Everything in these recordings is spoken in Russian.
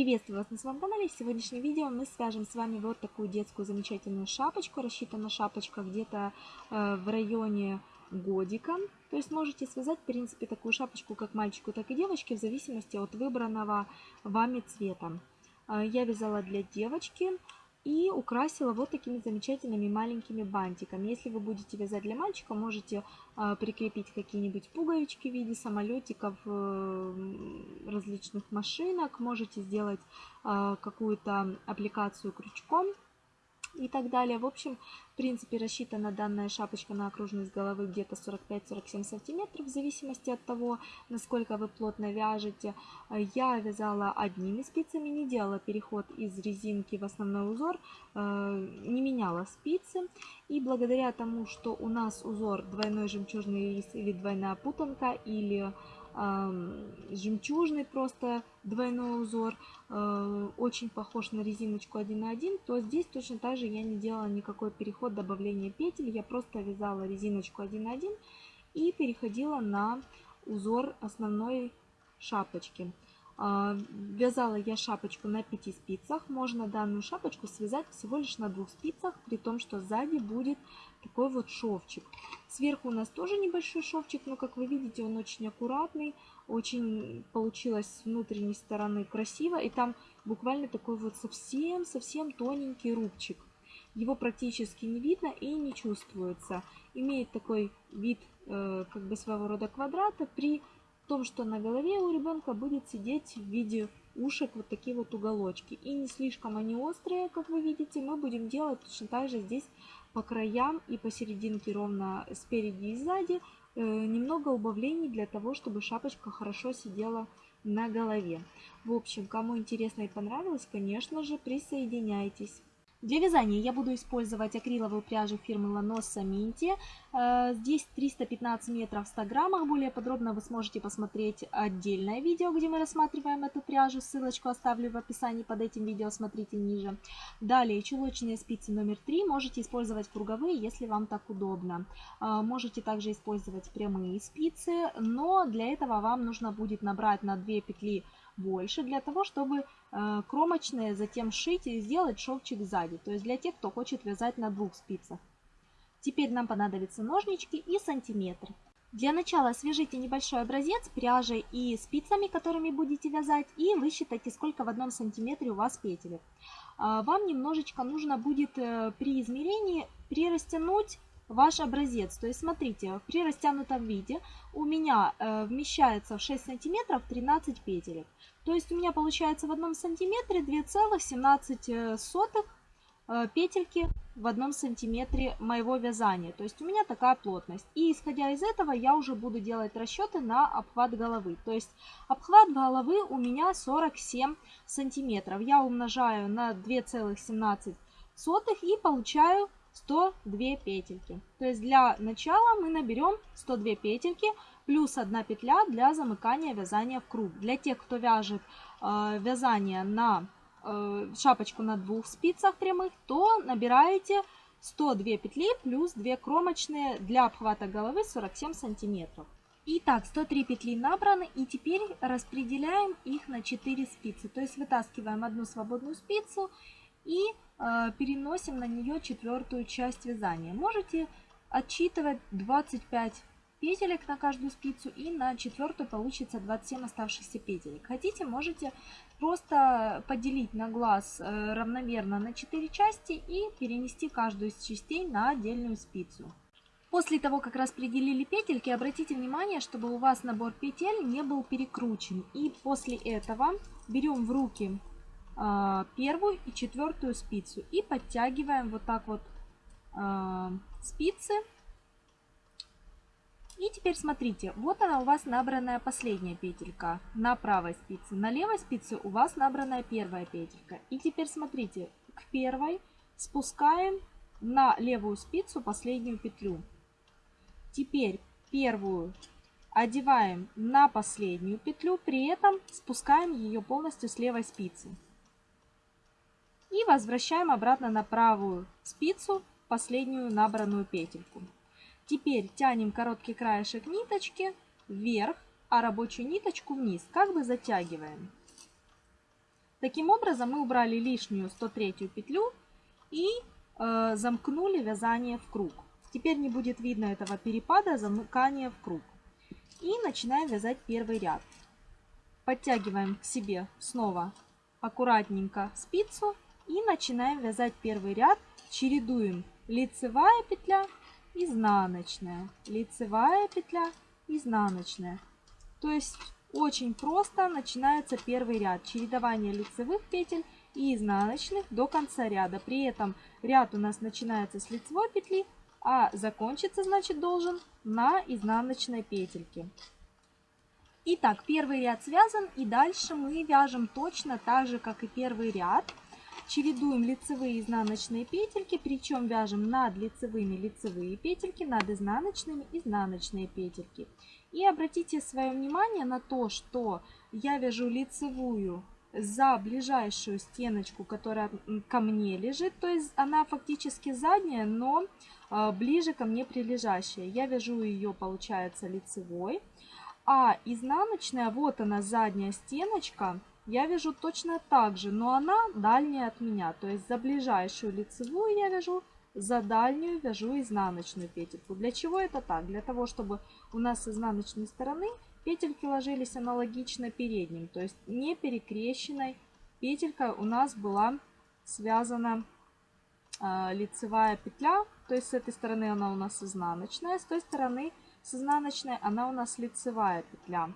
Приветствую вас на своем канале. В сегодняшнем видео мы свяжем с вами вот такую детскую замечательную шапочку. Рассчитана шапочка где-то э, в районе годика. То есть можете связать, в принципе, такую шапочку как мальчику, так и девочке, в зависимости от выбранного вами цвета. Э, я вязала для девочки и украсила вот такими замечательными маленькими бантиками. Если вы будете вязать для мальчика, можете э, прикрепить какие-нибудь пуговички в виде самолетиков, э, различных машинок, можете сделать э, какую-то аппликацию крючком и так далее. В общем, в принципе, рассчитана данная шапочка на окружность головы где-то 45-47 сантиметров, в зависимости от того, насколько вы плотно вяжете. Я вязала одними спицами, не делала переход из резинки в основной узор, э, не меняла спицы. И благодаря тому, что у нас узор двойной жемчужный рис или двойная путанка, или жемчужный просто двойной узор, э, очень похож на резиночку 1 на 1, то здесь точно так же я не делала никакой переход добавления петель, я просто вязала резиночку 1 на 1 и переходила на узор основной шапочки. А, вязала я шапочку на 5 спицах. Можно данную шапочку связать всего лишь на двух спицах, при том, что сзади будет такой вот шовчик. Сверху у нас тоже небольшой шовчик, но как вы видите, он очень аккуратный. Очень получилось с внутренней стороны красиво. И там буквально такой вот совсем-совсем тоненький рубчик. Его практически не видно и не чувствуется. Имеет такой вид э, как бы своего рода квадрата при том, что на голове у ребенка будет сидеть в виде ушек вот такие вот уголочки. И не слишком они острые, как вы видите, мы будем делать точно так же здесь по краям и посерединке ровно спереди и сзади э, немного убавлений для того, чтобы шапочка хорошо сидела на голове. В общем, кому интересно и понравилось, конечно же, присоединяйтесь. Для вязания я буду использовать акриловую пряжу фирмы Lanosa Minty. Э, здесь 315 метров в 100 граммах. Более подробно вы сможете посмотреть отдельное видео, где мы рассматриваем эту пряжу. Ссылочку оставлю в описании под этим видео, смотрите ниже. Далее чулочные спицы номер 3. Можете использовать круговые, если вам так удобно. Э, можете также использовать прямые спицы, но для этого вам нужно будет набрать на 2 петли больше для того, чтобы э, кромочные затем шить и сделать шовчик сзади. То есть для тех, кто хочет вязать на двух спицах. Теперь нам понадобятся ножнички и сантиметр. Для начала свяжите небольшой образец пряжей и спицами, которыми будете вязать, и высчитайте, сколько в одном сантиметре у вас петелек. А, вам немножечко нужно будет э, при измерении прирастянуть ваш образец. То есть смотрите, при растянутом виде у меня э, вмещается в 6 сантиметров 13 петелек. То есть у меня получается в одном сантиметре 2,17 э, петельки в одном сантиметре моего вязания. То есть у меня такая плотность. И исходя из этого я уже буду делать расчеты на обхват головы. То есть обхват головы у меня 47 сантиметров. Я умножаю на 2,17 и получаю 102 петельки. То есть для начала мы наберем 102 петельки плюс 1 петля для замыкания вязания в круг. Для тех, кто вяжет э, вязание на э, шапочку на двух спицах прямых, то набираете 102 петли плюс 2 кромочные для обхвата головы 47 сантиметров. Итак, 103 петли набраны и теперь распределяем их на 4 спицы. То есть вытаскиваем одну свободную спицу и э, переносим на нее четвертую часть вязания. Можете отчитывать 25 петелек на каждую спицу и на четвертую получится 27 оставшихся петелек. Хотите, можете просто поделить на глаз э, равномерно на 4 части и перенести каждую из частей на отдельную спицу. После того, как распределили петельки, обратите внимание, чтобы у вас набор петель не был перекручен. И после этого берем в руки первую и четвертую спицу и подтягиваем вот так вот э, спицы и теперь смотрите, вот она у вас набранная последняя петелька на правой спице. На левой спице у вас набранная первая петелька. И теперь смотрите, к первой спускаем на левую спицу последнюю петлю. Теперь первую одеваем на последнюю петлю, при этом спускаем ее полностью с левой спицы. И возвращаем обратно на правую спицу последнюю набранную петельку. Теперь тянем короткий краешек ниточки вверх, а рабочую ниточку вниз, как бы затягиваем. Таким образом мы убрали лишнюю 103 петлю и э, замкнули вязание в круг. Теперь не будет видно этого перепада замыкания в круг. И начинаем вязать первый ряд. Подтягиваем к себе снова аккуратненько спицу и начинаем вязать первый ряд. Чередуем лицевая петля, изнаночная, лицевая петля, изнаночная. То есть очень просто начинается первый ряд. Чередование лицевых петель и изнаночных до конца ряда. При этом ряд у нас начинается с лицевой петли, а закончиться, значит, должен на изнаночной петельке. Итак, первый ряд связан, и дальше мы вяжем точно так же, как и первый ряд. Чередуем лицевые и изнаночные петельки, причем вяжем над лицевыми лицевые петельки, над изнаночными изнаночные петельки. И обратите свое внимание на то, что я вяжу лицевую за ближайшую стеночку, которая ко мне лежит, то есть она фактически задняя, но а, ближе ко мне прилежащая. Я вяжу ее, получается, лицевой. А изнаночная, вот она задняя стеночка, я вяжу точно так же, но она дальняя от меня. То есть за ближайшую лицевую я вяжу, за дальнюю вяжу изнаночную петельку. Для чего это так? Для того, чтобы у нас с изнаночной стороны петельки ложились аналогично передним. То есть не перекрещенной петелька у нас была связана э, лицевая петля то есть с этой стороны она у нас изнаночная, с той стороны с изнаночной она у нас лицевая петля.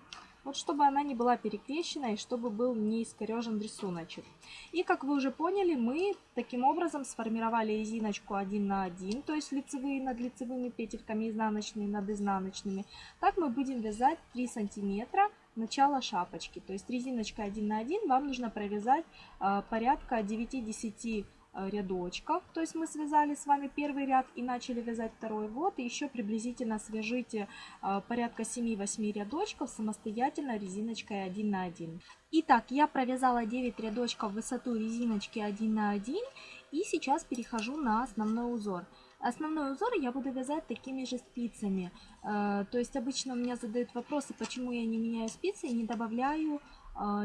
Вот чтобы она не была перекрещена и чтобы был не искорежен рисуночек. И как вы уже поняли, мы таким образом сформировали резиночку 1 на 1, то есть лицевые над лицевыми петельками, изнаночные над изнаночными. Так мы будем вязать 3 сантиметра начала шапочки. То есть резиночкой 1 на 1 вам нужно провязать э, порядка 9-10 Э, рядочков. То есть мы связали с вами первый ряд и начали вязать второй. Вот, и еще приблизительно свяжите э, порядка 7-8 рядочков самостоятельно резиночкой 1 на 1. Итак, я провязала 9 рядочков в высоту резиночки 1 на 1 и сейчас перехожу на основной узор. Основной узор я буду вязать такими же спицами. Э, то есть обычно у меня задают вопросы, почему я не меняю спицы и не добавляю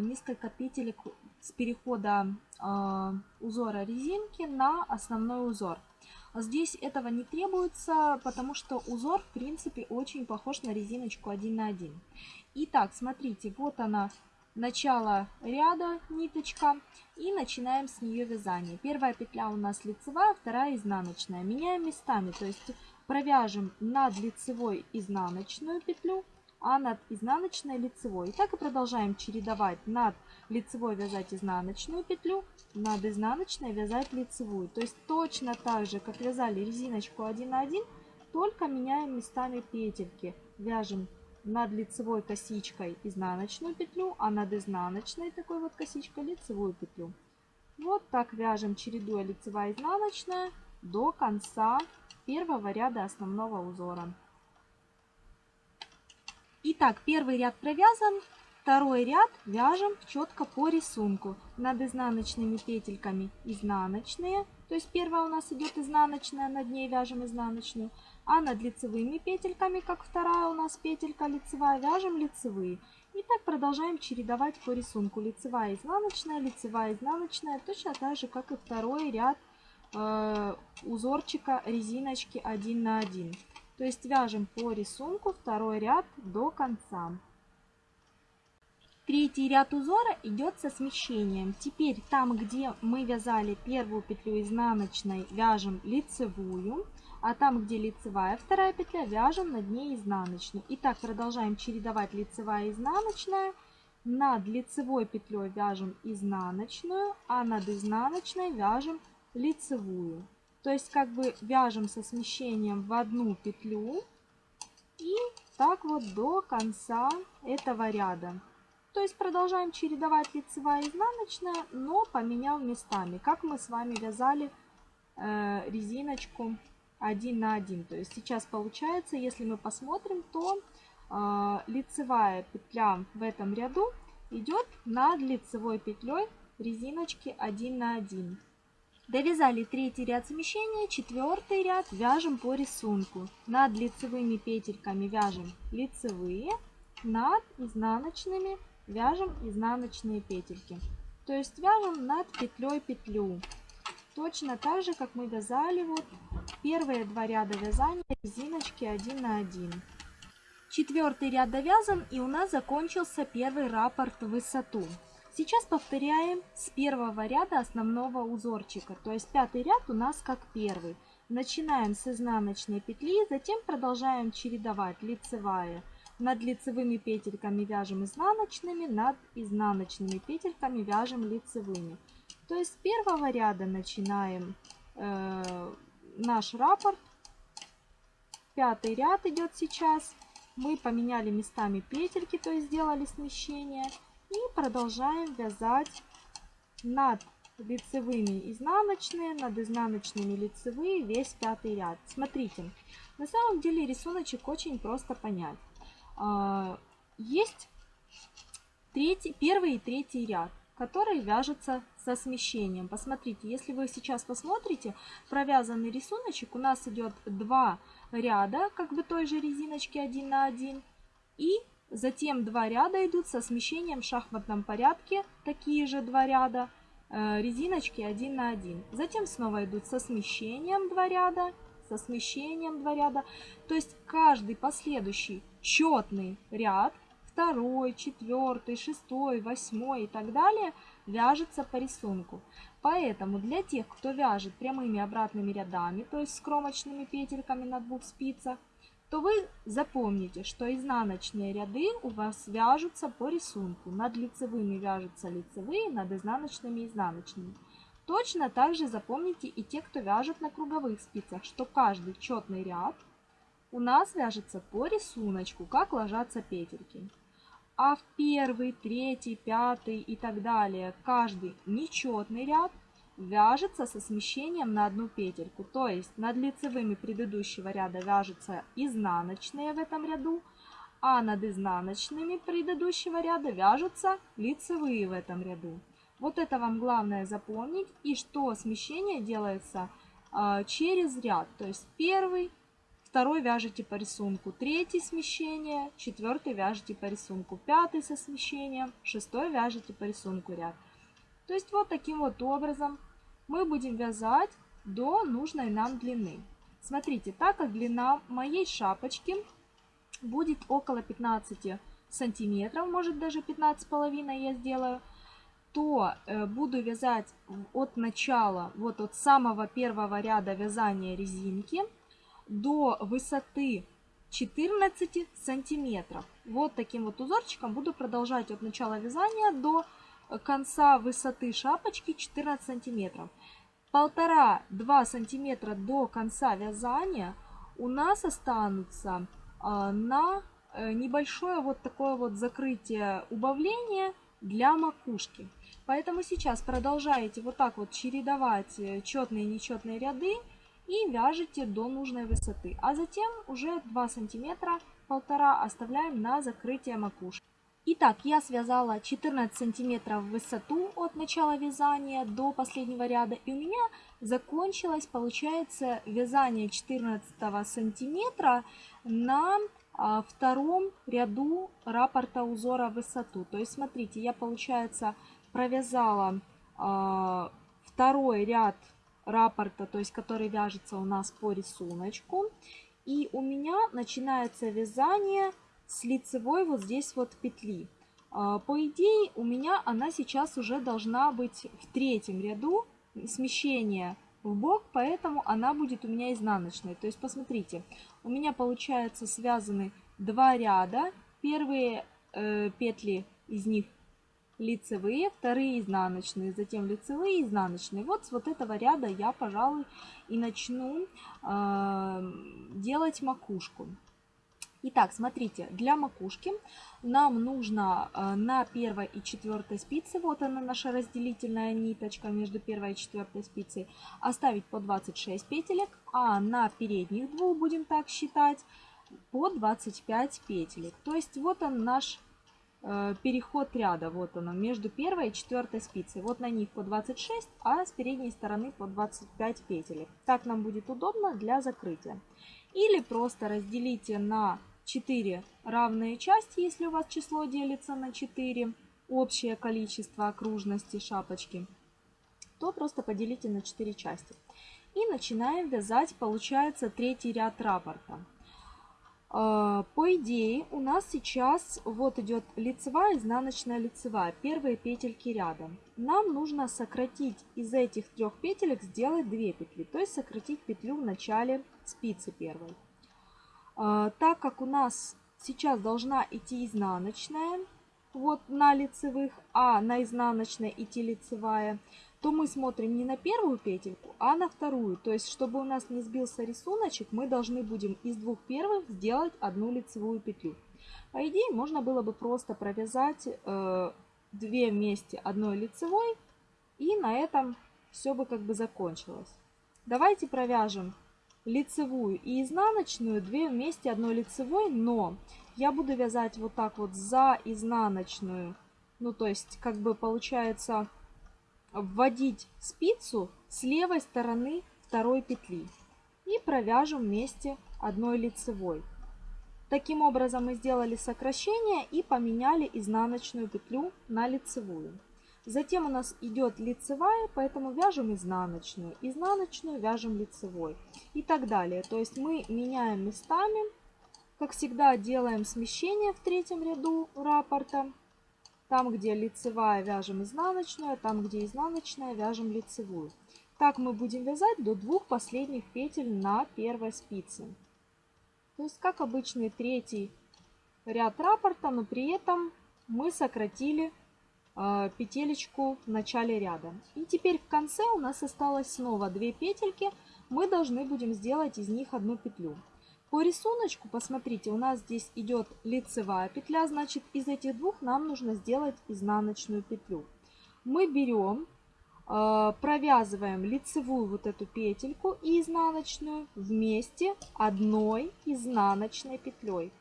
несколько петелек с перехода э, узора резинки на основной узор. Здесь этого не требуется, потому что узор, в принципе, очень похож на резиночку 1 на 1. Итак, смотрите, вот она, начало ряда, ниточка, и начинаем с нее вязание. Первая петля у нас лицевая, вторая изнаночная. Меняем местами, то есть провяжем над лицевой изнаночную петлю, а над изнаночной лицевой. И так и продолжаем чередовать над вязать изнаночную петлю, над изнаночной вязать лицевую. То есть точно так же, как вязали резиночку 1 на 1, только меняем местами петельки. Вяжем над лицевой косичкой изнаночную петлю, а над изнаночной такой вот косичкой лицевую петлю. Вот так вяжем, чередуя лицевая изнаночная до конца первого ряда основного узора. Итак, первый ряд провязан, второй ряд вяжем четко по рисунку. Над изнаночными петельками изнаночные, то есть первая у нас идет изнаночная, над ней вяжем изнаночную, а над лицевыми петельками, как вторая у нас петелька лицевая, вяжем лицевые. И так продолжаем чередовать по рисунку. Лицевая, изнаночная, лицевая, изнаночная, точно так же, как и второй ряд э, узорчика резиночки 1 на 1. То есть вяжем по рисунку второй ряд до конца. Третий ряд узора идет со смещением. Теперь там, где мы вязали первую петлю изнаночной, вяжем лицевую, а там, где лицевая вторая петля, вяжем над ней изнаночную. Итак, продолжаем чередовать лицевая и изнаночная. Над лицевой петлей вяжем изнаночную, а над изнаночной вяжем лицевую. То есть как бы вяжем со смещением в одну петлю и так вот до конца этого ряда. То есть продолжаем чередовать лицевая и изнаночная, но поменяв местами, как мы с вами вязали э, резиночку 1 на 1. То есть сейчас получается, если мы посмотрим, то э, лицевая петля в этом ряду идет над лицевой петлей резиночки 1 на 1. Довязали третий ряд смещения, четвертый ряд вяжем по рисунку. Над лицевыми петельками вяжем лицевые, над изнаночными вяжем изнаночные петельки. То есть вяжем над петлей петлю. Точно так же, как мы вязали вот первые два ряда вязания резиночки 1 на 1. Четвертый ряд довязан и у нас закончился первый раппорт в высоту. Сейчас повторяем с первого ряда основного узорчика, то есть пятый ряд у нас как первый. Начинаем с изнаночной петли, затем продолжаем чередовать лицевая. Над лицевыми петельками вяжем изнаночными, над изнаночными петельками вяжем лицевыми. То есть с первого ряда начинаем э, наш раппорт. Пятый ряд идет сейчас. Мы поменяли местами петельки, то есть сделали смещение. И продолжаем вязать над лицевыми изнаночные, над изнаночными лицевые, весь пятый ряд. Смотрите, на самом деле рисуночек очень просто понять. А, есть третий, первый и третий ряд, которые вяжутся со смещением. Посмотрите, если вы сейчас посмотрите, провязанный рисуночек, у нас идет два ряда, как бы той же резиночки 1 на 1, и Затем два ряда идут со смещением в шахматном порядке, такие же два ряда, э, резиночки 1 на 1. Затем снова идут со смещением два ряда, со смещением два ряда. То есть каждый последующий четный ряд, второй, четвертый, шестой, восьмой и так далее, вяжется по рисунку. Поэтому для тех, кто вяжет прямыми обратными рядами, то есть с кромочными петельками на двух спицах, то вы запомните, что изнаночные ряды у вас вяжутся по рисунку. Над лицевыми вяжутся лицевые, над изнаночными изнаночными. Точно так же запомните и те, кто вяжет на круговых спицах, что каждый четный ряд у нас вяжется по рисунку, как ложатся петельки. А в первый, третий, пятый и так далее каждый нечетный ряд вяжется со смещением на одну петельку. То есть над лицевыми предыдущего ряда вяжутся изнаночные в этом ряду, а над изнаночными предыдущего ряда вяжутся лицевые в этом ряду. Вот это вам главное запомнить. И что смещение делается э, через ряд. То есть первый, второй вяжете по рисунку, третий смещение, четвертый вяжете по рисунку, пятый со смещением, шестой вяжете по рисунку ряд. То есть вот таким вот образом мы будем вязать до нужной нам длины. Смотрите, так как длина моей шапочки будет около 15 сантиметров, может даже 15,5 я сделаю, то э, буду вязать от начала, вот от самого первого ряда вязания резинки до высоты 14 сантиметров. Вот таким вот узорчиком буду продолжать от начала вязания до конца высоты шапочки 14 сантиметров. Полтора-два сантиметра до конца вязания у нас останутся а, на э, небольшое вот такое вот закрытие убавления для макушки. Поэтому сейчас продолжаете вот так вот чередовать э, четные и нечетные ряды и вяжете до нужной высоты. А затем уже 2 сантиметра, полтора оставляем на закрытие макушки. Итак, я связала 14 сантиметров в высоту от начала вязания до последнего ряда. И у меня закончилось, получается, вязание 14 сантиметра на а, втором ряду раппорта узора высоту. То есть, смотрите, я, получается, провязала а, второй ряд раппорта, то есть, который вяжется у нас по рисунку. И у меня начинается вязание с лицевой вот здесь вот петли. А, по идее, у меня она сейчас уже должна быть в третьем ряду смещение в бок, поэтому она будет у меня изнаночной. То есть, посмотрите, у меня получается связаны два ряда. Первые э, петли из них лицевые, вторые изнаночные, затем лицевые изнаночные. Вот с вот этого ряда я, пожалуй, и начну э, делать макушку. Итак, смотрите, для макушки нам нужно э, на первой и четвертой спице, вот она наша разделительная ниточка между первой и четвертой спицей, оставить по 26 петелек, а на передних двух, будем так считать, по 25 петелек. То есть вот он наш переход ряда, вот он между первой и четвертой спицей. Вот на них по 26, а с передней стороны по 25 петелек. Так нам будет удобно для закрытия. Или просто разделите на 4 равные части, если у вас число делится на 4. общее количество окружности шапочки, то просто поделите на 4 части. И начинаем вязать, получается, третий ряд раппорта. А, по идее, у нас сейчас вот идет лицевая, изнаночная, лицевая. Первые петельки рядом. Нам нужно сократить из этих трех петелек, сделать 2 петли. То есть сократить петлю в начале спицы первой. А, так как у нас сейчас должна идти изнаночная, вот на лицевых, а на изнаночной идти лицевая, то мы смотрим не на первую петельку, а на вторую. То есть, чтобы у нас не сбился рисуночек, мы должны будем из двух первых сделать одну лицевую петлю. По идее, можно было бы просто провязать э, две вместе одной лицевой, и на этом все бы как бы закончилось. Давайте провяжем лицевую и изнаночную, две вместе одной лицевой, но я буду вязать вот так вот за изнаночную, ну то есть как бы получается вводить спицу с левой стороны второй петли и провяжем вместе одной лицевой. Таким образом мы сделали сокращение и поменяли изнаночную петлю на лицевую. Затем у нас идет лицевая, поэтому вяжем изнаночную, изнаночную вяжем лицевой и так далее. То есть мы меняем местами, как всегда делаем смещение в третьем ряду раппорта там, где лицевая, вяжем изнаночную, там, где изнаночная, вяжем лицевую. Так мы будем вязать до двух последних петель на первой спице. То есть, как обычный третий ряд раппорта, но при этом мы сократили э, петелечку в начале ряда. И теперь в конце у нас осталось снова две петельки. Мы должны будем сделать из них одну петлю. По рисунку, посмотрите, у нас здесь идет лицевая петля, значит из этих двух нам нужно сделать изнаночную петлю. Мы берем, э, провязываем лицевую вот эту петельку и изнаночную вместе одной изнаночной петлей.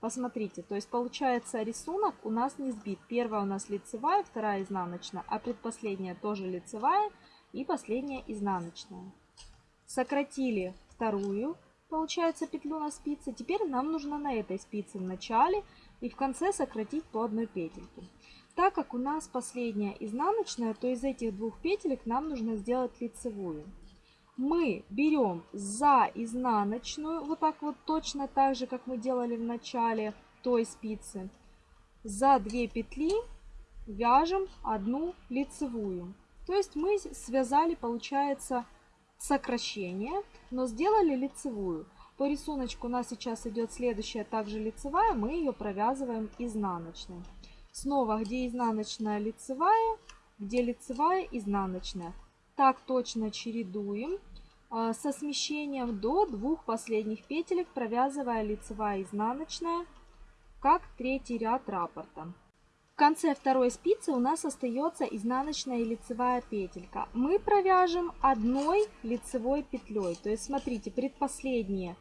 Посмотрите, то есть получается рисунок у нас не сбит. Первая у нас лицевая, вторая изнаночная, а предпоследняя тоже лицевая и последняя изнаночная. Сократили вторую получается петлю на спице. Теперь нам нужно на этой спице в начале и в конце сократить по одной петельке. Так как у нас последняя изнаночная, то из этих двух петелек нам нужно сделать лицевую. Мы берем за изнаночную, вот так вот точно так же, как мы делали в начале той спицы. За 2 петли вяжем одну лицевую. То есть мы связали, получается, сокращение, но сделали лицевую. По рисунку у нас сейчас идет следующая также лицевая, мы ее провязываем изнаночной. Снова, где изнаночная лицевая, где лицевая изнаночная. Так точно чередуем а, со смещением до двух последних петелек, провязывая лицевая изнаночная, как третий ряд раппорта. Конце второй спицы у нас остается изнаночная и лицевая петелька. Мы провяжем одной лицевой петлей. То есть смотрите, предпоследние,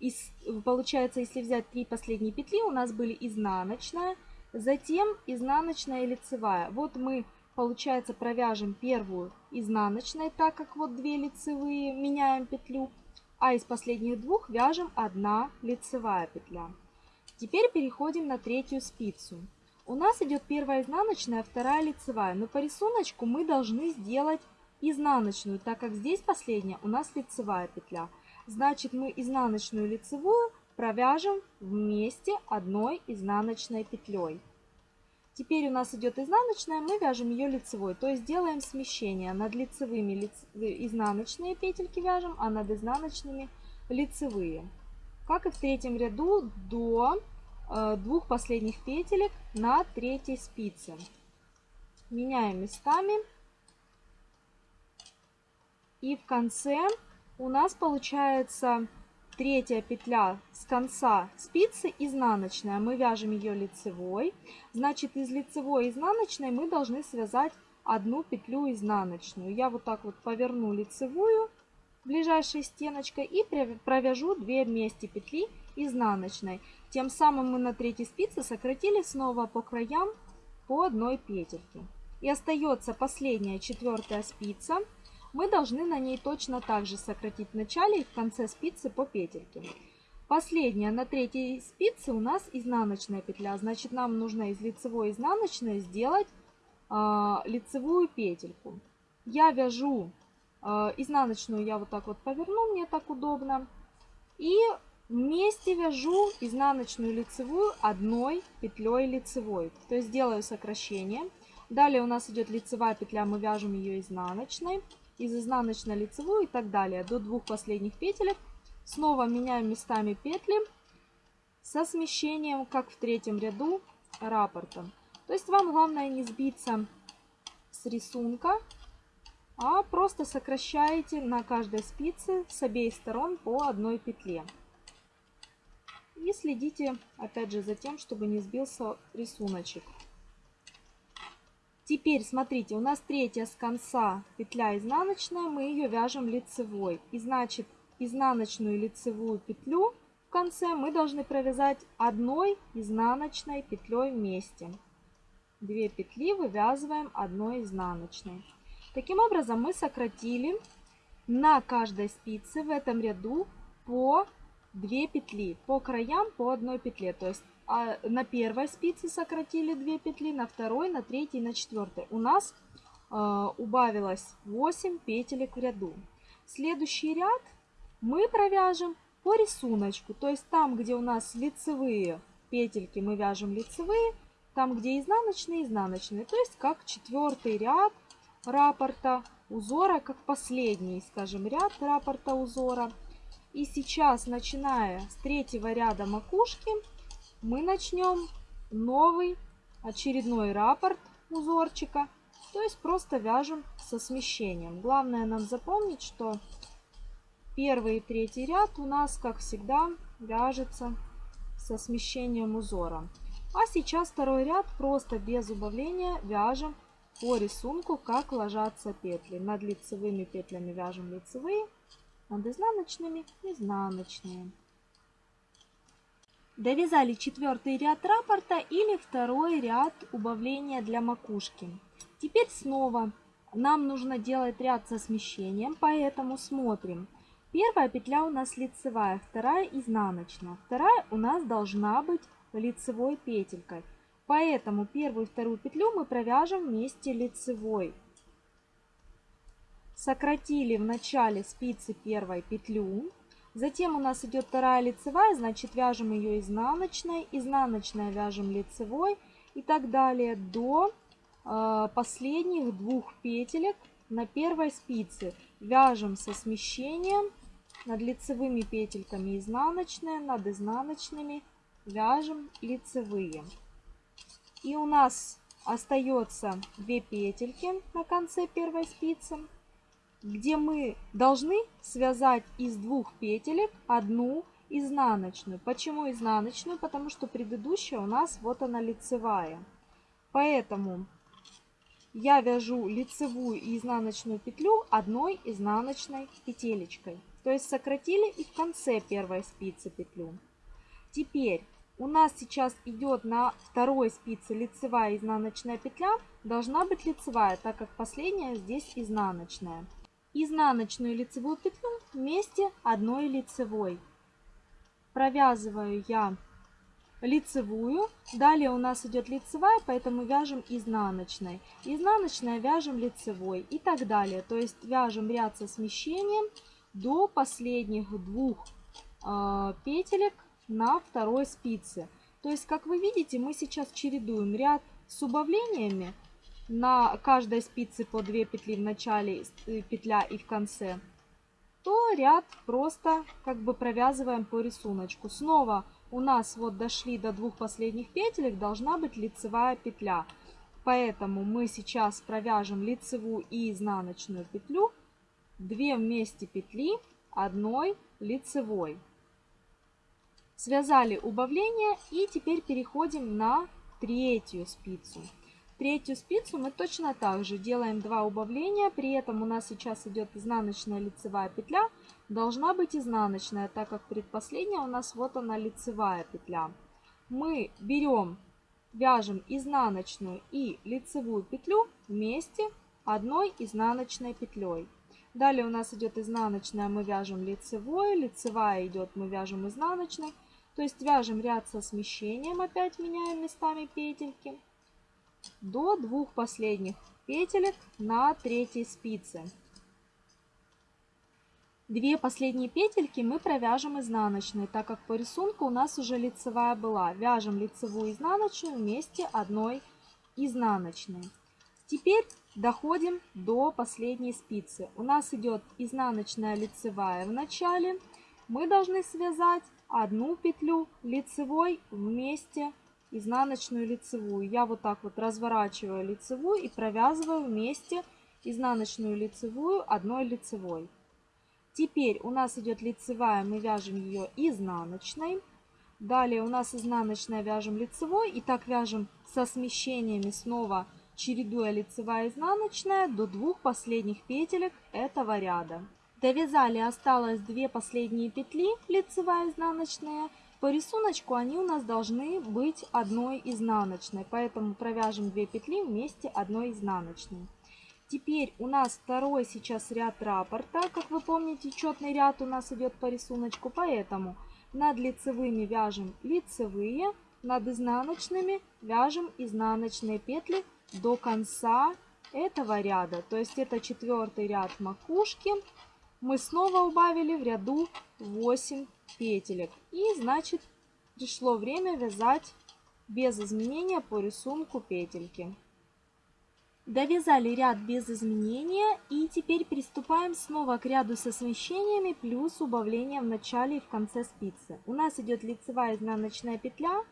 из, получается, если взять три последние петли, у нас были изнаночная, затем изнаночная и лицевая. Вот мы, получается, провяжем первую изнаночной, так как вот две лицевые, меняем петлю, а из последних двух вяжем одна лицевая петля. Теперь переходим на третью спицу. У нас идет первая изнаночная, вторая лицевая. Но по рисунку мы должны сделать изнаночную, так как здесь последняя у нас лицевая петля. Значит, мы изнаночную лицевую провяжем вместе одной изнаночной петлей. Теперь у нас идет изнаночная, мы вяжем ее лицевой. То есть делаем смещение. Над лицевыми лиц... изнаночные петельки вяжем, а над изнаночными лицевые. Как и в третьем ряду до двух последних петелек на третьей спице. Меняем местами. И в конце у нас получается третья петля с конца спицы изнаночная. Мы вяжем ее лицевой. Значит, из лицевой изнаночной мы должны связать одну петлю изнаночную. Я вот так вот поверну лицевую ближайшей стеночкой и провяжу 2 вместе петли изнаночной. Тем самым мы на третьей спице сократили снова по краям по одной петельке. И остается последняя четвертая спица. Мы должны на ней точно так же сократить в начале и в конце спицы по петельке. Последняя на третьей спице у нас изнаночная петля. Значит, нам нужно из лицевой изнаночной сделать э, лицевую петельку. Я вяжу э, изнаночную, я вот так вот поверну, мне так удобно. И вместе вяжу изнаночную лицевую одной петлей лицевой. То есть делаю сокращение. Далее у нас идет лицевая петля, мы вяжем ее изнаночной. Из изнаночной лицевую и так далее до двух последних петелек Снова меняем местами петли со смещением, как в третьем ряду раппорта. То есть вам главное не сбиться с рисунка, а просто сокращаете на каждой спице с обеих сторон по одной петле. И следите опять же за тем, чтобы не сбился рисуночек. Теперь смотрите, у нас третья с конца петля изнаночная, мы ее вяжем лицевой. И значит изнаночную лицевую петлю в конце мы должны провязать одной изнаночной петлей вместе. Две петли вывязываем одной изнаночной. Таким образом мы сократили на каждой спице в этом ряду по 2 петли, по краям по одной петле. То есть а на первой спице сократили 2 петли, на второй, на третьей, на четвертой. У нас э, убавилось 8 петелек в ряду. Следующий ряд мы провяжем по рисунку. То есть там, где у нас лицевые петельки, мы вяжем лицевые. Там, где изнаночные, изнаночные. То есть как четвертый ряд раппорта узора, как последний, скажем, ряд раппорта узора. И сейчас, начиная с третьего ряда макушки, мы начнем новый очередной раппорт узорчика. То есть просто вяжем со смещением. Главное нам запомнить, что Первый и третий ряд у нас, как всегда, вяжется со смещением узора. А сейчас второй ряд просто без убавления вяжем по рисунку, как ложатся петли. Над лицевыми петлями вяжем лицевые, над изнаночными изнаночные. Довязали четвертый ряд раппорта или второй ряд убавления для макушки. Теперь снова нам нужно делать ряд со смещением, поэтому смотрим – Первая петля у нас лицевая, вторая изнаночная. Вторая у нас должна быть лицевой петелькой. Поэтому первую и вторую петлю мы провяжем вместе лицевой. Сократили в начале спицы первой петлю. Затем у нас идет вторая лицевая, значит вяжем ее изнаночной. Изнаночная вяжем лицевой и так далее до э, последних двух петелек на первой спице. Вяжем со смещением над лицевыми петельками изнаночная, над изнаночными вяжем лицевые. И у нас остается 2 петельки на конце первой спицы, где мы должны связать из двух петелек одну изнаночную. Почему изнаночную? Потому что предыдущая у нас вот она лицевая. Поэтому я вяжу лицевую и изнаночную петлю одной изнаночной петелечкой. То есть сократили и в конце первой спицы петлю. Теперь у нас сейчас идет на второй спице лицевая изнаночная петля. Должна быть лицевая, так как последняя здесь изнаночная. Изнаночную лицевую петлю вместе одной лицевой. Провязываю я лицевую. Далее у нас идет лицевая, поэтому вяжем изнаночной. Изнаночная вяжем лицевой и так далее. То есть вяжем ряд со смещением до последних двух э, петелек на второй спице. То есть, как вы видите, мы сейчас чередуем ряд с убавлениями на каждой спице по 2 петли в начале э, петля и в конце, то ряд просто как бы провязываем по рисунку. Снова у нас вот дошли до двух последних петелек, должна быть лицевая петля. Поэтому мы сейчас провяжем лицевую и изнаночную петлю 2 вместе петли одной лицевой. Связали убавление и теперь переходим на третью спицу. Третью спицу мы точно так же делаем 2 убавления, при этом у нас сейчас идет изнаночная лицевая петля, должна быть изнаночная, так как предпоследняя у нас вот она лицевая петля. Мы берем, вяжем изнаночную и лицевую петлю вместе одной изнаночной петлей. Далее у нас идет изнаночная, мы вяжем лицевой, лицевая идет, мы вяжем изнаночной. То есть вяжем ряд со смещением, опять меняем местами петельки до двух последних петелек на третьей спице. Две последние петельки мы провяжем изнаночной, так как по рисунку у нас уже лицевая была. Вяжем лицевую изнаночную вместе одной изнаночной. Теперь доходим до последней спицы. У нас идет изнаночная лицевая в начале. Мы должны связать одну петлю лицевой вместе изнаночную лицевую. Я вот так вот разворачиваю лицевую и провязываю вместе изнаночную лицевую одной лицевой. Теперь у нас идет лицевая, мы вяжем ее изнаночной. Далее у нас изнаночная вяжем лицевой и так вяжем со смещениями снова чередуя лицевая изнаночная до двух последних петелек этого ряда. Довязали, осталось две последние петли лицевая изнаночная по рисунку они у нас должны быть одной изнаночной, поэтому провяжем 2 петли вместе одной изнаночной. Теперь у нас второй сейчас ряд раппорта. Как вы помните, четный ряд у нас идет по рисунку, поэтому над лицевыми вяжем лицевые, над изнаночными вяжем изнаночные петли до конца этого ряда. То есть это четвертый ряд макушки. Мы снова убавили в ряду 8 петелек. И значит пришло время вязать без изменения по рисунку петельки. Довязали ряд без изменения и теперь приступаем снова к ряду со смещениями плюс убавление в начале и в конце спицы. У нас идет лицевая изнаночная петля,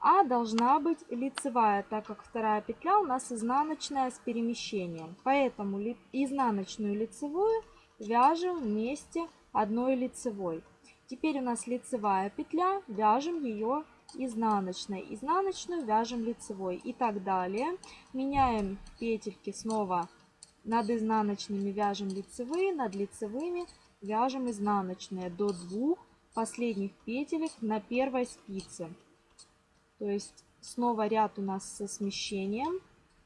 а должна быть лицевая, так как вторая петля у нас изнаночная с перемещением. Поэтому изнаночную лицевую вяжем вместе одной лицевой. Теперь у нас лицевая петля, вяжем ее изнаночной. Изнаночную вяжем лицевой и так далее. Меняем петельки снова над изнаночными вяжем лицевые, над лицевыми вяжем изнаночные до двух последних петелек на первой спице. То есть снова ряд у нас со смещением.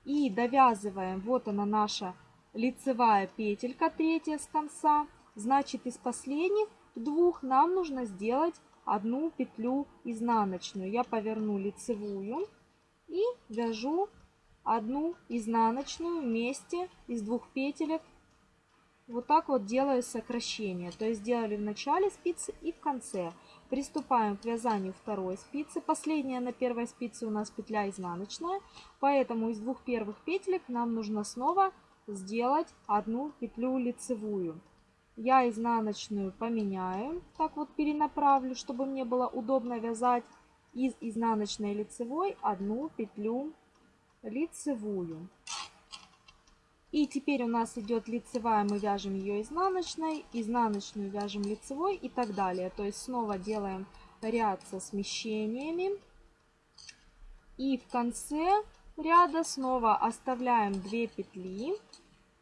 И довязываем, вот она наша лицевая петелька, третья с конца. Значит из последних двух нам нужно сделать одну петлю изнаночную. Я поверну лицевую и вяжу одну изнаночную вместе из двух петелек. Вот так вот делаю сокращение. То есть сделали в начале спицы и в конце. Приступаем к вязанию второй спицы. Последняя на первой спице у нас петля изнаночная. Поэтому из двух первых петелек нам нужно снова сделать одну петлю лицевую. Я изнаночную поменяю, так вот перенаправлю, чтобы мне было удобно вязать из изнаночной лицевой одну петлю лицевую. И теперь у нас идет лицевая, мы вяжем ее изнаночной, изнаночную вяжем лицевой и так далее. То есть снова делаем ряд со смещениями. И в конце ряда снова оставляем 2 петли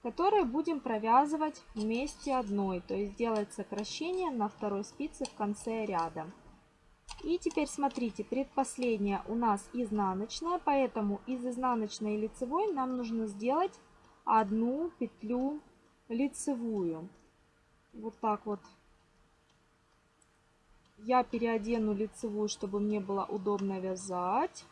которые будем провязывать вместе одной, то есть делать сокращение на второй спице в конце ряда. И теперь смотрите, предпоследняя у нас изнаночная, поэтому из изнаночной и лицевой нам нужно сделать одну петлю лицевую. Вот так вот. Я переодену лицевую, чтобы мне было удобно вязать.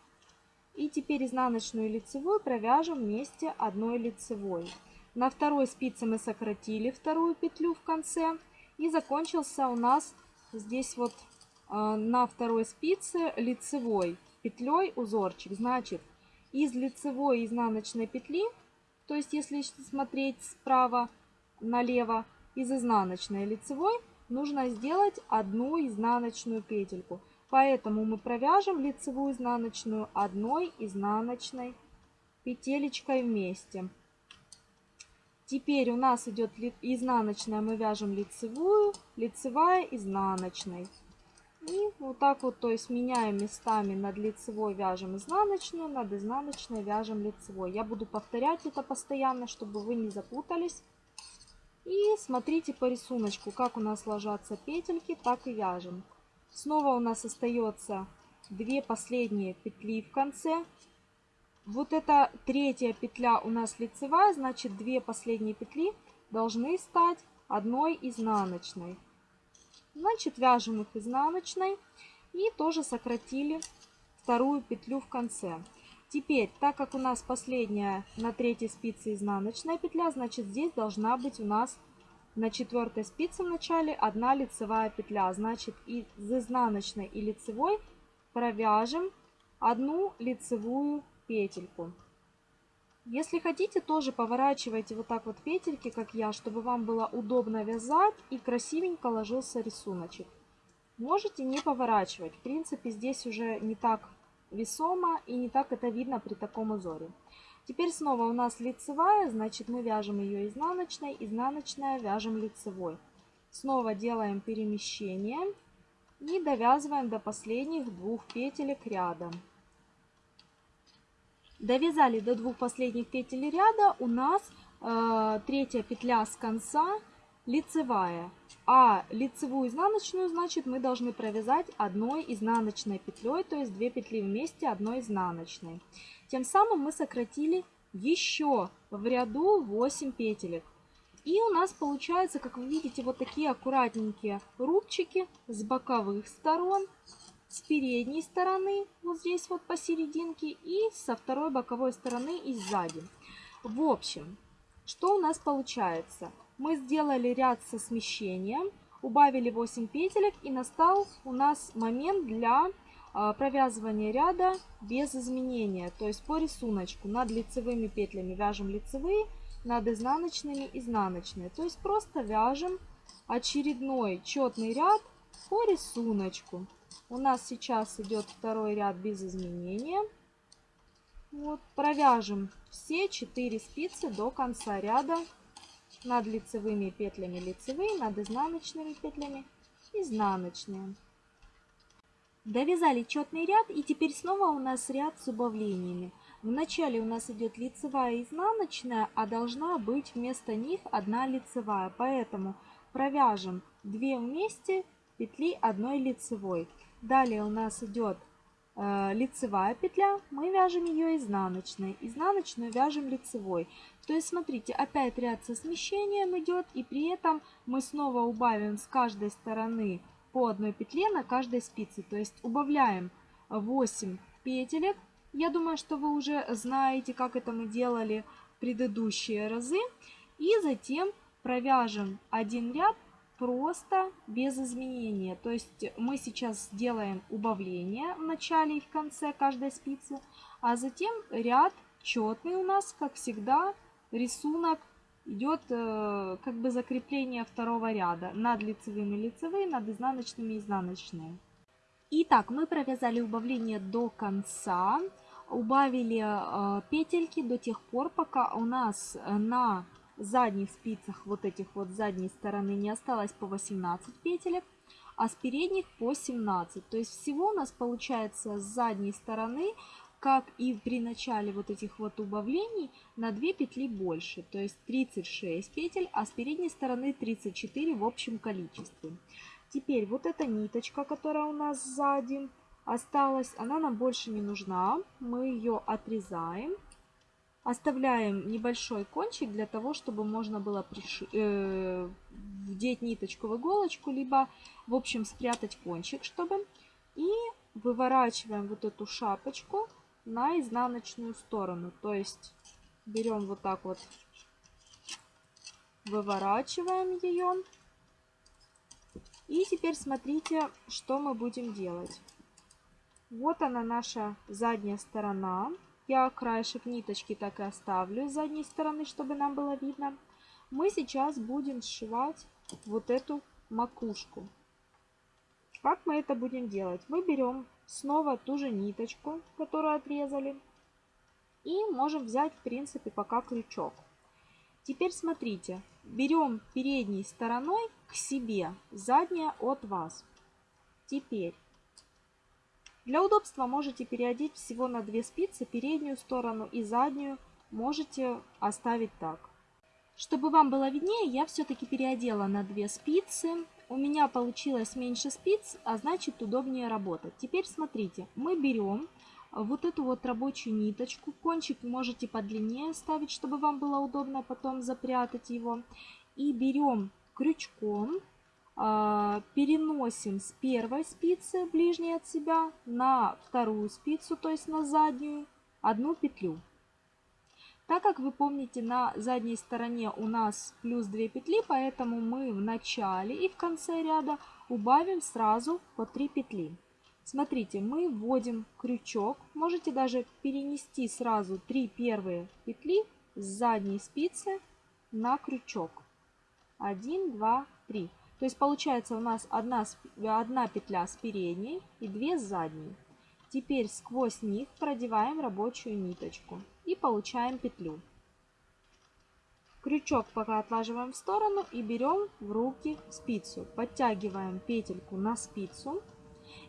И теперь изнаночную и лицевую провяжем вместе одной лицевой. На второй спице мы сократили вторую петлю в конце. И закончился у нас здесь вот э, на второй спице лицевой петлей узорчик. Значит, из лицевой изнаночной петли, то есть если смотреть справа налево, из изнаночной лицевой нужно сделать одну изнаночную петельку. Поэтому мы провяжем лицевую изнаночную одной изнаночной петелечкой вместе. Теперь у нас идет изнаночная, мы вяжем лицевую, лицевая, изнаночной. И вот так вот, то есть меняем местами над лицевой вяжем изнаночную, над изнаночной вяжем лицевой. Я буду повторять это постоянно, чтобы вы не запутались. И смотрите по рисунку, как у нас ложатся петельки, так и вяжем. Снова у нас остается две последние петли в конце. Вот эта третья петля у нас лицевая, значит две последние петли должны стать одной изнаночной. Значит, вяжем их изнаночной и тоже сократили вторую петлю в конце. Теперь, так как у нас последняя на третьей спице изнаночная петля, значит здесь должна быть у нас на четвертой спице в начале одна лицевая петля. Значит, из изнаночной и лицевой провяжем одну лицевую петельку. Если хотите, тоже поворачивайте вот так вот петельки, как я, чтобы вам было удобно вязать и красивенько ложился рисуночек. Можете не поворачивать. В принципе, здесь уже не так весомо и не так это видно при таком узоре. Теперь снова у нас лицевая, значит мы вяжем ее изнаночной, изнаночная вяжем лицевой. Снова делаем перемещение и довязываем до последних двух петелек ряда. Довязали до двух последних петель ряда, у нас э, третья петля с конца лицевая. А лицевую изнаночную, значит, мы должны провязать одной изнаночной петлей, то есть две петли вместе одной изнаночной. Тем самым мы сократили еще в ряду 8 петелек. И у нас получается, как вы видите, вот такие аккуратненькие рубчики с боковых сторон, с передней стороны, вот здесь вот посерединке, и со второй боковой стороны и сзади. В общем, что у нас получается? Мы сделали ряд со смещением, убавили 8 петелек и настал у нас момент для а, провязывания ряда без изменения. То есть по рисунку над лицевыми петлями вяжем лицевые, над изнаночными изнаночные. То есть просто вяжем очередной четный ряд по рисунку. У нас сейчас идет второй ряд без изменения. Вот, провяжем все 4 спицы до конца ряда над лицевыми петлями лицевые, над изнаночными петлями изнаночные. Довязали четный ряд и теперь снова у нас ряд с убавлениями. Вначале у нас идет лицевая и изнаночная, а должна быть вместо них одна лицевая. Поэтому провяжем 2 вместе петли одной лицевой. Далее у нас идет э, лицевая петля, мы вяжем ее изнаночной. Изнаночную вяжем лицевой. То есть, смотрите, опять ряд со смещением идет, и при этом мы снова убавим с каждой стороны по одной петле на каждой спице. То есть убавляем 8 петелек. Я думаю, что вы уже знаете, как это мы делали в предыдущие разы. И затем провяжем один ряд просто без изменения. То есть мы сейчас сделаем убавление в начале и в конце каждой спицы, а затем ряд четный у нас, как всегда, рисунок идет э, как бы закрепление второго ряда над лицевыми лицевые, над изнаночными изнаночные. Итак, мы провязали убавление до конца, убавили э, петельки до тех пор, пока у нас на задних спицах вот этих вот задней стороны не осталось по 18 петелек, а с передних по 17. То есть всего у нас получается с задней стороны как и при начале вот этих вот убавлений, на 2 петли больше, то есть 36 петель, а с передней стороны 34 в общем количестве. Теперь вот эта ниточка, которая у нас сзади осталась, она нам больше не нужна, мы ее отрезаем. Оставляем небольшой кончик для того, чтобы можно было приши... э... вдеть ниточку в иголочку, либо, в общем, спрятать кончик, чтобы. И выворачиваем вот эту шапочку на изнаночную сторону. То есть берем вот так вот, выворачиваем ее. И теперь смотрите, что мы будем делать. Вот она наша задняя сторона. Я краешек ниточки так и оставлю с задней стороны, чтобы нам было видно. Мы сейчас будем сшивать вот эту макушку. Как мы это будем делать? Мы берем снова ту же ниточку, которую отрезали. И можем взять, в принципе, пока крючок. Теперь смотрите, берем передней стороной к себе, задняя от вас. Теперь, для удобства можете переодеть всего на две спицы, переднюю сторону и заднюю можете оставить так. Чтобы вам было виднее, я все-таки переодела на две спицы. У меня получилось меньше спиц, а значит удобнее работать. Теперь смотрите, мы берем вот эту вот рабочую ниточку. Кончик можете подлиннее ставить, чтобы вам было удобно потом запрятать его. И берем крючком, переносим с первой спицы ближней от себя на вторую спицу, то есть на заднюю, одну петлю. Так как вы помните, на задней стороне у нас плюс 2 петли, поэтому мы в начале и в конце ряда убавим сразу по 3 петли. Смотрите, мы вводим крючок, можете даже перенести сразу 3 первые петли с задней спицы на крючок. 1, 2, 3. То есть получается у нас одна, одна петля с передней и две с задней. Теперь сквозь них продеваем рабочую ниточку и получаем петлю. Крючок пока отлаживаем в сторону и берем в руки спицу. Подтягиваем петельку на спицу.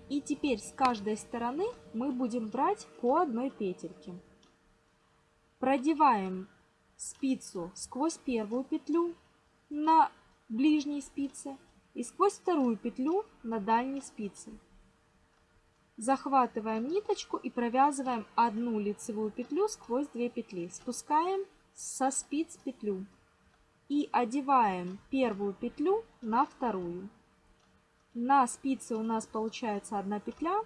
И теперь с каждой стороны мы будем брать по одной петельке. Продеваем спицу сквозь первую петлю на ближней спице и сквозь вторую петлю на дальней спице. Захватываем ниточку и провязываем одну лицевую петлю сквозь две петли. Спускаем со спиц петлю и одеваем первую петлю на вторую. На спице у нас получается одна петля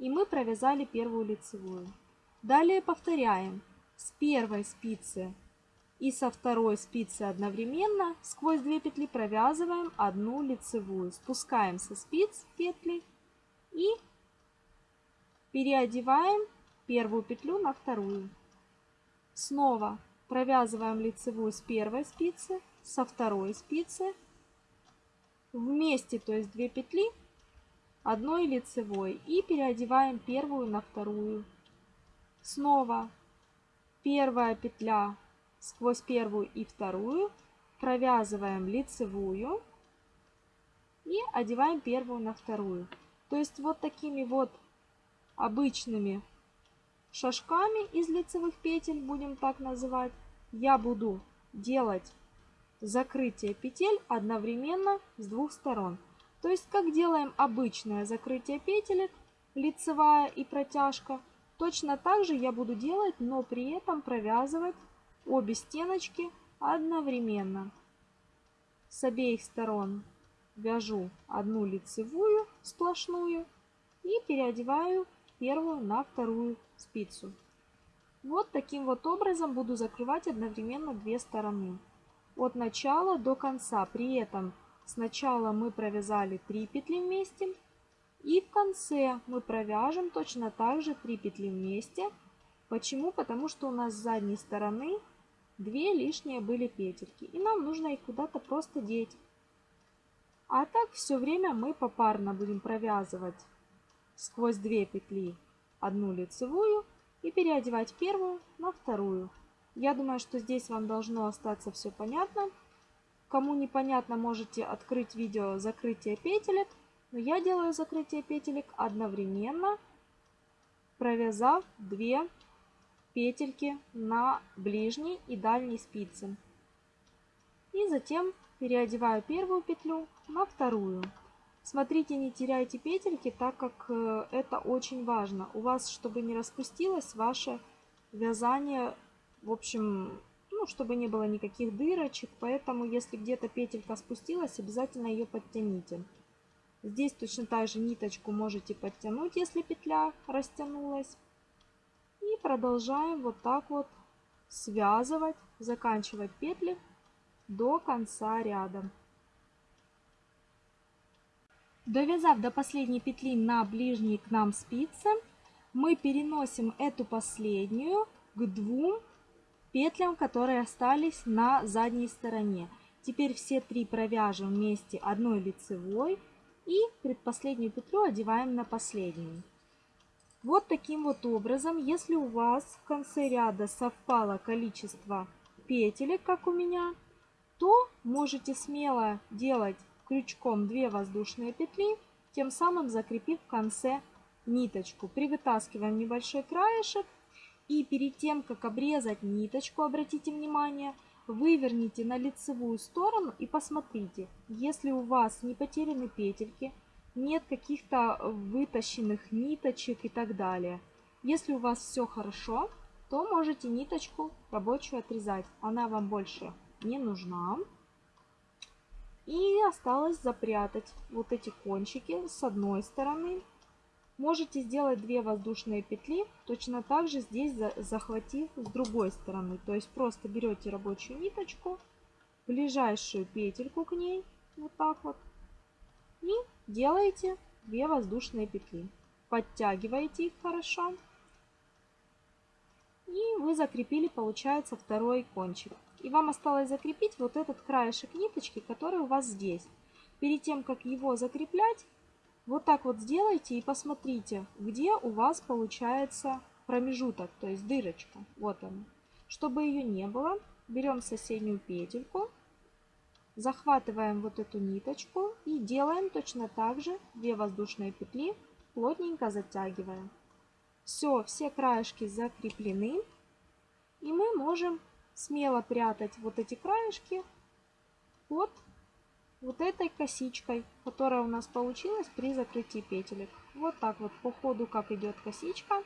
и мы провязали первую лицевую. Далее повторяем с первой спицы и со второй спицы одновременно сквозь две петли провязываем одну лицевую. Спускаем со спиц петли и переодеваем первую петлю на вторую. Снова провязываем лицевую с первой спицы, со второй спицы, вместе, то есть две петли, одной лицевой и переодеваем первую на вторую. Снова первая петля сквозь первую и вторую, провязываем лицевую и одеваем первую на вторую. То есть вот такими вот обычными шажками из лицевых петель, будем так называть, я буду делать закрытие петель одновременно с двух сторон. То есть как делаем обычное закрытие петелек, лицевая и протяжка, точно так же я буду делать, но при этом провязывать обе стеночки одновременно. С обеих сторон вяжу одну лицевую сплошную и переодеваю первую на вторую спицу. Вот таким вот образом буду закрывать одновременно две стороны. От начала до конца. При этом сначала мы провязали 3 петли вместе. И в конце мы провяжем точно так же 3 петли вместе. Почему? Потому что у нас с задней стороны Две лишние были петельки, и нам нужно их куда-то просто деть. А так все время мы попарно будем провязывать сквозь две петли одну лицевую и переодевать первую на вторую. Я думаю, что здесь вам должно остаться все понятно. Кому непонятно, можете открыть видео закрытие петелек. Но я делаю закрытие петелек одновременно, провязав 2 петельки на ближней и дальней спице. И затем переодеваю первую петлю на вторую. Смотрите, не теряйте петельки, так как э, это очень важно. У вас, чтобы не распустилось ваше вязание, в общем, ну, чтобы не было никаких дырочек. Поэтому, если где-то петелька спустилась, обязательно ее подтяните. Здесь точно так же ниточку можете подтянуть, если петля растянулась. Продолжаем вот так вот связывать, заканчивать петли до конца ряда. Довязав до последней петли на ближней к нам спице, мы переносим эту последнюю к двум петлям, которые остались на задней стороне. Теперь все три провяжем вместе одной лицевой и предпоследнюю петлю одеваем на последнюю. Вот таким вот образом, если у вас в конце ряда совпало количество петелек, как у меня, то можете смело делать крючком 2 воздушные петли, тем самым закрепив в конце ниточку. Привытаскиваем небольшой краешек и перед тем, как обрезать ниточку, обратите внимание, выверните на лицевую сторону и посмотрите, если у вас не потеряны петельки, нет каких-то вытащенных ниточек и так далее. Если у вас все хорошо, то можете ниточку рабочую отрезать. Она вам больше не нужна. И осталось запрятать вот эти кончики с одной стороны. Можете сделать две воздушные петли, точно так же здесь захватив с другой стороны. То есть просто берете рабочую ниточку, ближайшую петельку к ней, вот так вот, и делаете две воздушные петли. Подтягиваете их хорошо. И вы закрепили, получается, второй кончик. И вам осталось закрепить вот этот краешек ниточки, который у вас здесь. Перед тем, как его закреплять, вот так вот сделайте и посмотрите, где у вас получается промежуток, то есть дырочка. Вот она. Чтобы ее не было, берем соседнюю петельку, захватываем вот эту ниточку и делаем точно так же 2 воздушные петли, плотненько затягиваем. Все, все краешки закреплены. И мы можем смело прятать вот эти краешки под вот этой косичкой, которая у нас получилась при закрытии петелек. Вот так вот по ходу, как идет косичка,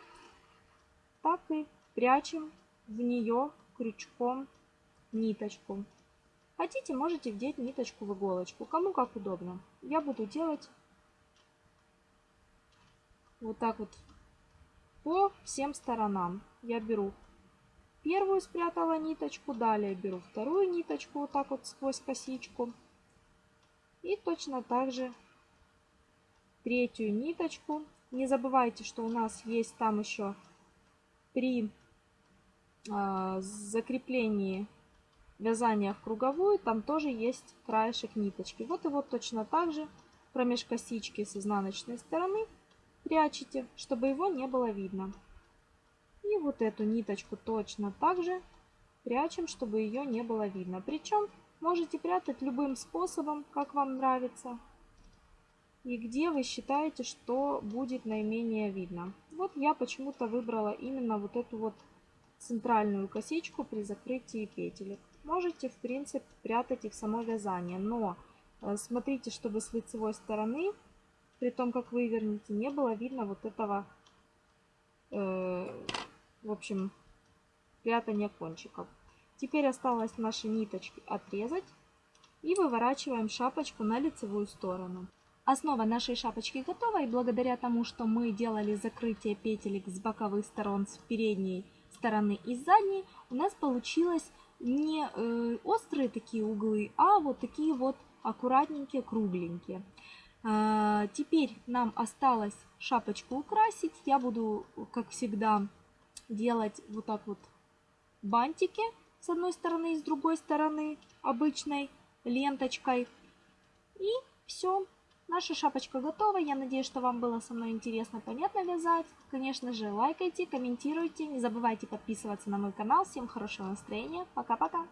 так и прячем в нее крючком ниточку. Хотите, можете вдеть ниточку в иголочку, кому как удобно. Я буду делать вот так вот по всем сторонам. Я беру первую спрятала ниточку, далее беру вторую ниточку вот так вот сквозь косичку. И точно так же третью ниточку. Не забывайте, что у нас есть там еще при э, закреплении вязания в круговую, там тоже есть краешек ниточки. Вот вот точно так же промеж косички с изнаночной стороны прячете, чтобы его не было видно. И вот эту ниточку точно так же прячем, чтобы ее не было видно. Причем можете прятать любым способом, как вам нравится. И где вы считаете, что будет наименее видно. Вот я почему-то выбрала именно вот эту вот центральную косичку при закрытии петелек. Можете, в принципе, прятать их само вязание, но э, смотрите, чтобы с лицевой стороны, при том, как вы вернете, не было видно вот этого э, в общем, прятание кончиков. Теперь осталось наши ниточки отрезать и выворачиваем шапочку на лицевую сторону. Основа нашей шапочки готова и благодаря тому, что мы делали закрытие петелек с боковых сторон, с передней стороны и с задней, у нас получилось не э, острые такие углы, а вот такие вот аккуратненькие, кругленькие. А, теперь нам осталось шапочку украсить. Я буду, как всегда, делать вот так вот бантики с одной стороны и с другой стороны обычной ленточкой. И все. Наша шапочка готова. Я надеюсь, что вам было со мной интересно, понятно вязать. Конечно же, лайкайте, комментируйте. Не забывайте подписываться на мой канал. Всем хорошего настроения. Пока-пока.